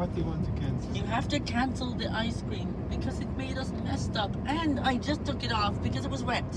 what do you want to cancel? You have to cancel the ice cream because it made us messed up and I just took it off because it was wet.